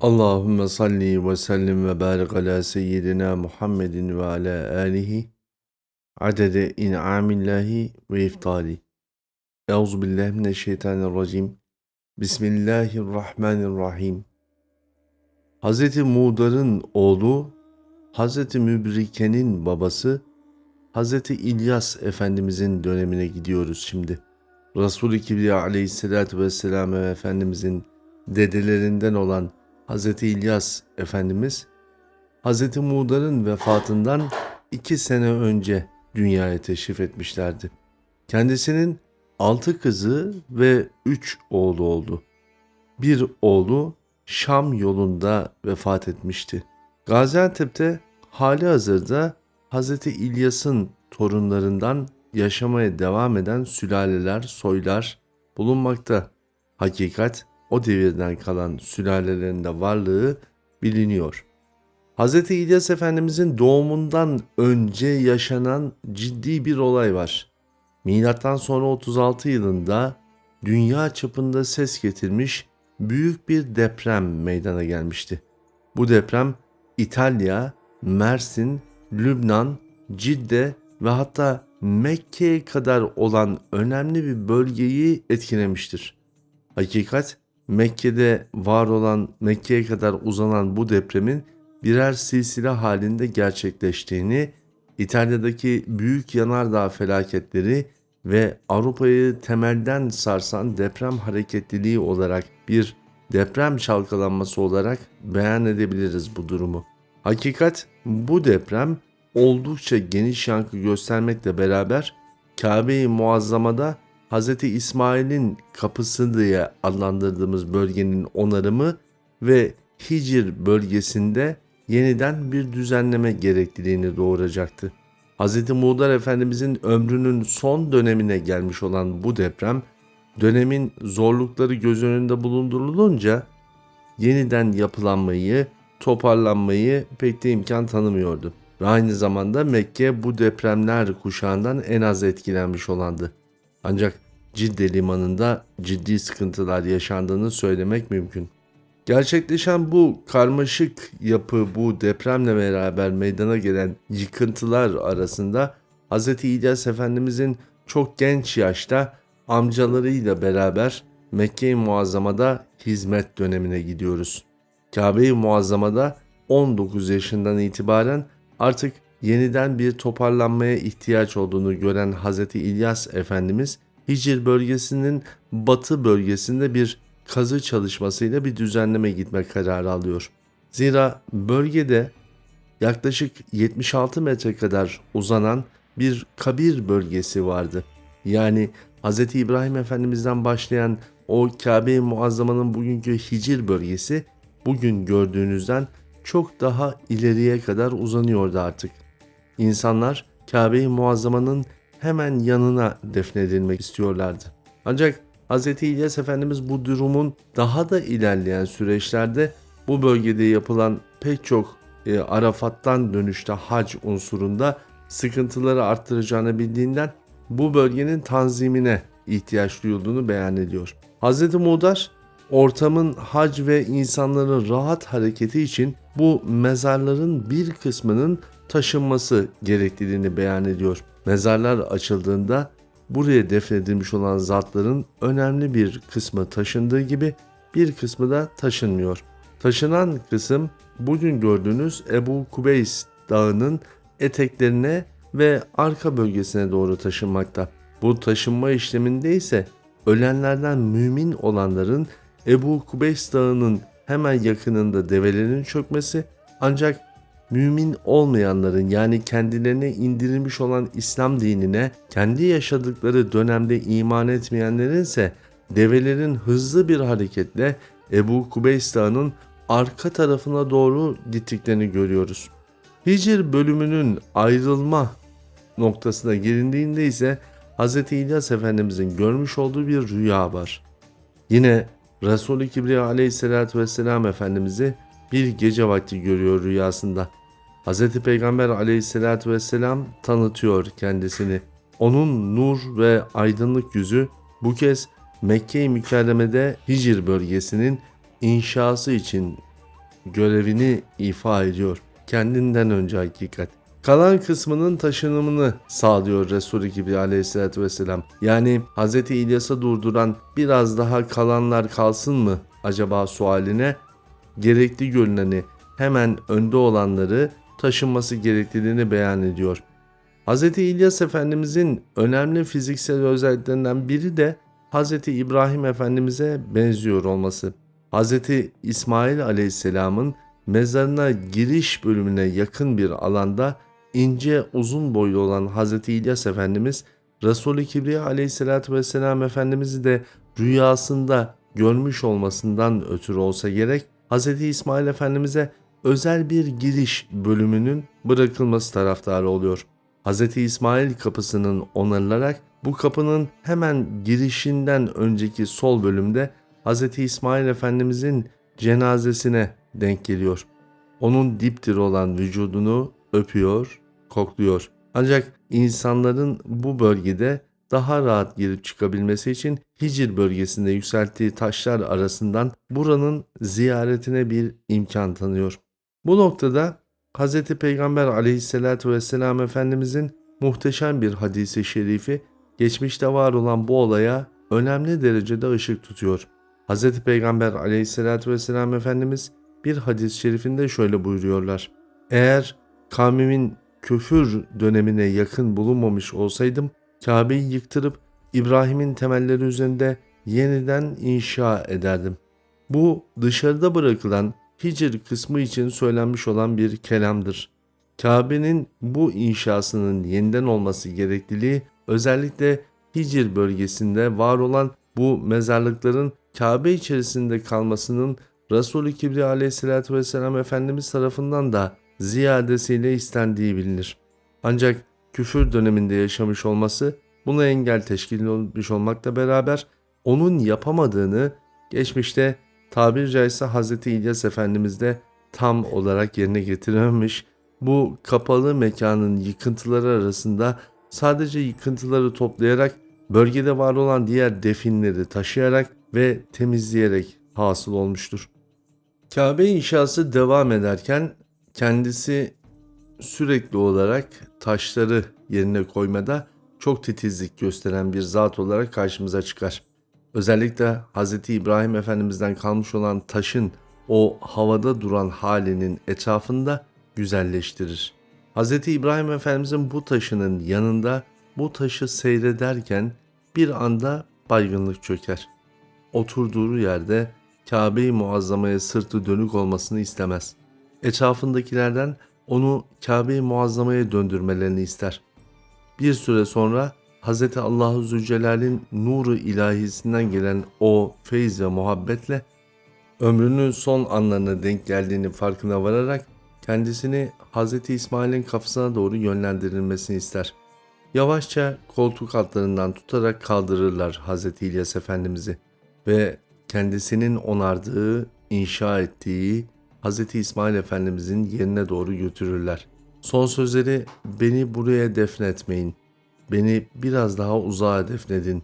Allahümme salli ve sellim ve barik ala seyyidina Muhammedin ve ala alihi adede in'amillahi ve iftali. Euzu billahi mineşşeytanirracim. Bismillahirrahmanirrahim. Hz. Mudar'ın oğlu, Hz. Mübrike'nin babası, Hz. İlyas Efendimizin dönemine gidiyoruz şimdi. Resul-i Kibriya aleyhissalatü vesselam ve Efendimizin dedelerinden olan Hz. İlyas Efendimiz, Hz. Muğdar'ın vefatından iki sene önce dünyaya teşrif etmişlerdi. Kendisinin altı kızı ve üç oğlu oldu. Bir oğlu Şam yolunda vefat etmişti. Gaziantep'te hali hazırda Hz. İlyas'ın torunlarından yaşamaya devam eden sülaleler, soylar bulunmakta. Hakikat o devirden kalan sülalelerinde varlığı biliniyor. Hz. İlyas Efendimizin doğumundan önce yaşanan ciddi bir olay var. Milattan sonra 36 yılında dünya çapında ses getirmiş büyük bir deprem meydana gelmişti. Bu deprem İtalya, Mersin, Lübnan, Cidde ve hatta Mekke'ye kadar olan önemli bir bölgeyi etkilemiştir. Hakikat Mekke'de var olan, Mekke'ye kadar uzanan bu depremin birer silsile halinde gerçekleştiğini, İtalya'daki büyük yanardağ felaketleri ve Avrupa'yı temelden sarsan deprem hareketliliği olarak bir deprem çalkalanması olarak beyan edebiliriz bu durumu. Hakikat bu deprem oldukça geniş yankı göstermekle beraber Kabe-i Muazzama'da Hz. İsmail'in kapısı diye adlandırdığımız bölgenin onarımı ve Hicr bölgesinde yeniden bir düzenleme gerekliliğini doğuracaktı. Hz. Muğdar Efendimizin ömrünün son dönemine gelmiş olan bu deprem, dönemin zorlukları göz önünde bulundurulunca yeniden yapılanmayı, toparlanmayı pek de imkan tanımıyordu. Ve aynı zamanda Mekke bu depremler kuşağından en az etkilenmiş olandı. Ancak Cidde limanında ciddi sıkıntılar yaşandığını söylemek mümkün. Gerçekleşen bu karmaşık yapı bu depremle beraber meydana gelen yıkıntılar arasında Hz. İlyas Efendimizin çok genç yaşta amcalarıyla beraber Mekke-i Muazzama'da hizmet dönemine gidiyoruz. Kabe-i Muazzama'da 19 yaşından itibaren artık yeniden bir toparlanmaya ihtiyaç olduğunu gören Hz. İlyas Efendimiz Hicr bölgesinin batı bölgesinde bir kazı çalışmasıyla bir düzenleme gitme kararı alıyor. Zira bölgede yaklaşık 76 metre kadar uzanan bir kabir bölgesi vardı. Yani Hz. İbrahim Efendimiz'den başlayan o Kabe-i Muazzama'nın bugünkü Hicr bölgesi bugün gördüğünüzden çok daha ileriye kadar uzanıyordu artık. İnsanlar Kabe-i Muazzama'nın hemen yanına defnedilmek istiyorlardı. Ancak Hz. İlyas Efendimiz bu durumun daha da ilerleyen süreçlerde bu bölgede yapılan pek çok e, Arafat'tan dönüşte hac unsurunda sıkıntıları arttıracağını bildiğinden bu bölgenin tanzimine ihtiyaç duyulduğunu beyan ediyor. Hz. Mudar ortamın hac ve insanların rahat hareketi için bu mezarların bir kısmının taşınması gerekliliğini beyan ediyor. Mezarlar açıldığında buraya defnedilmiş olan zatların önemli bir kısmı taşındığı gibi bir kısmı da taşınmıyor. Taşınan kısım bugün gördüğünüz Ebu Kubeys dağının eteklerine ve arka bölgesine doğru taşınmakta. Bu taşınma işleminde ise ölenlerden mümin olanların Ebu Kubeys dağının hemen yakınında develerin çökmesi ancak mümin olmayanların yani kendilerine indirilmiş olan İslam dinine kendi yaşadıkları dönemde iman etmeyenlerin ise develerin hızlı bir hareketle Ebu Kubeys Dağı'nın arka tarafına doğru gittiklerini görüyoruz. Hicr bölümünün ayrılma noktasına gelindiğinde ise Hz. İlyas Efendimizin görmüş olduğu bir rüya var. Yine Resul-i Kibriya aleyhissalatü vesselam Efendimiz'i bir gece vakti görüyor rüyasında. Hz. Peygamber aleyhissalatü vesselam tanıtıyor kendisini. Onun nur ve aydınlık yüzü bu kez Mekke-i Mükerreme'de Hicr bölgesinin inşası için görevini ifa ediyor. Kendinden önce hakikat. Kalan kısmının taşınımını sağlıyor Resulü gibi aleyhissalatü vesselam. Yani Hz. İlyas'ı durduran biraz daha kalanlar kalsın mı acaba sualine gerekli görüneni hemen önde olanları taşınması gerektiğini beyan ediyor. Hz. İlyas Efendimizin önemli fiziksel özelliklerinden biri de Hz. İbrahim Efendimiz'e benziyor olması. Hz. İsmail Aleyhisselam'ın mezarına giriş bölümüne yakın bir alanda ince uzun boylu olan Hz. İlyas Efendimiz Resul-i Kibriya Aleyhisselatü Vesselam Efendimiz'i de rüyasında görmüş olmasından ötürü olsa gerek Hz. İsmail Efendimiz'e özel bir giriş bölümünün bırakılması taraftarı oluyor. Hz. İsmail kapısının onarılarak bu kapının hemen girişinden önceki sol bölümde Hz. İsmail Efendimizin cenazesine denk geliyor. Onun dipdiri olan vücudunu öpüyor, kokluyor. Ancak insanların bu bölgede daha rahat girip çıkabilmesi için Hicr bölgesinde yükselttiği taşlar arasından buranın ziyaretine bir imkan tanıyor. Bu noktada Hz. Peygamber aleyhissalatü vesselam Efendimizin muhteşem bir hadisi şerifi geçmişte var olan bu olaya önemli derecede ışık tutuyor. Hz. Peygamber aleyhissalatü vesselam Efendimiz bir hadis-i şerifinde şöyle buyuruyorlar. Eğer kavmimin küfür dönemine yakın bulunmamış olsaydım Kabe'yi yıktırıp İbrahim'in temelleri üzerinde yeniden inşa ederdim. Bu dışarıda bırakılan Hicr kısmı için söylenmiş olan bir kelamdır. Kabe'nin bu inşasının yeniden olması gerekliliği özellikle Hicr bölgesinde var olan bu mezarlıkların Kabe içerisinde kalmasının Resulü Kibriya aleyhissalatü vesselam Efendimiz tarafından da ziyadesiyle istendiği bilinir. Ancak küfür döneminde yaşamış olması buna engel teşkil etmiş olmakla beraber onun yapamadığını geçmişte tabiri caizse Hz. İlyas Efendimiz de tam olarak yerine getirememiş. Bu kapalı mekanın yıkıntıları arasında sadece yıkıntıları toplayarak bölgede var olan diğer definleri taşıyarak ve temizleyerek hasıl olmuştur. Kabe inşası devam ederken kendisi sürekli olarak taşları yerine koymada çok titizlik gösteren bir zat olarak karşımıza çıkar. Özellikle Hz. İbrahim Efendimiz'den kalmış olan taşın o havada duran halinin etrafında güzelleştirir. Hz. İbrahim Efendimiz'in bu taşının yanında bu taşı seyrederken bir anda baygınlık çöker. Oturduğu yerde Kabe-i Muazzama'ya sırtı dönük olmasını istemez. Etrafındakilerden onu Kabe-i Muazzama'ya döndürmelerini ister. Bir süre sonra Hz. Allahu Zülcelal'in nuru ilahisinden gelen o feyz ve muhabbetle ömrünün son anlarına denk geldiğini farkına vararak kendisini Hz. İsmail'in kafasına doğru yönlendirilmesini ister. Yavaşça koltuk altlarından tutarak kaldırırlar Hz. İlyas Efendimiz'i ve kendisinin onardığı, inşa ettiği Hz. İsmail Efendimizin yerine doğru götürürler. Son sözleri beni buraya defnetmeyin. Beni biraz daha uzağa defnedin.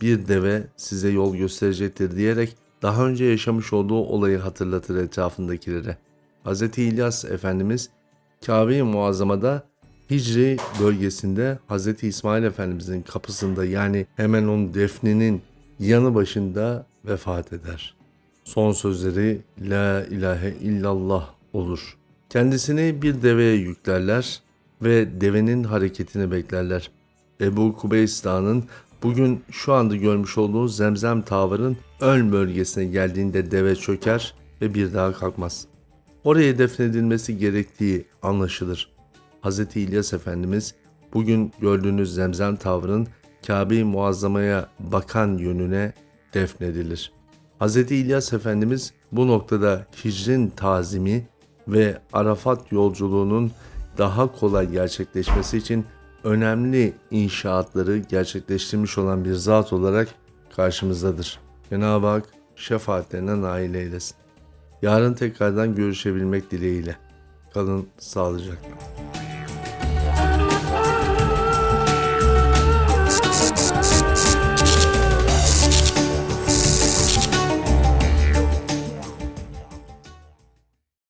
Bir deve size yol gösterecektir diyerek daha önce yaşamış olduğu olayı hatırlatır etrafındakilere. Hz. İlyas Efendimiz Kabe-i Muazzama'da Hicri bölgesinde Hz. İsmail Efendimizin kapısında yani hemen onun defninin yanı başında vefat eder. Son sözleri La ilahe illallah olur. Kendisini bir deveye yüklerler ve devenin hareketini beklerler. Ebu Kubeys Dağı'nın bugün şu anda görmüş olduğu Zemzem Tavır'ın ön bölgesine geldiğinde deve çöker ve bir daha kalkmaz. Oraya defnedilmesi gerektiği anlaşılır. Hz. İlyas Efendimiz bugün gördüğünüz Zemzem Tavır'ın Kabe-i Muazzama'ya bakan yönüne defnedilir. Hz. İlyas Efendimiz bu noktada hicrin tazimi ve Arafat yolculuğunun daha kolay gerçekleşmesi için önemli inşaatları gerçekleştirmiş olan bir zat olarak karşımızdadır. Cenab-ı Hak şefaatlerine nail eylesin. Yarın tekrardan görüşebilmek dileğiyle. Kalın sağlıcakla.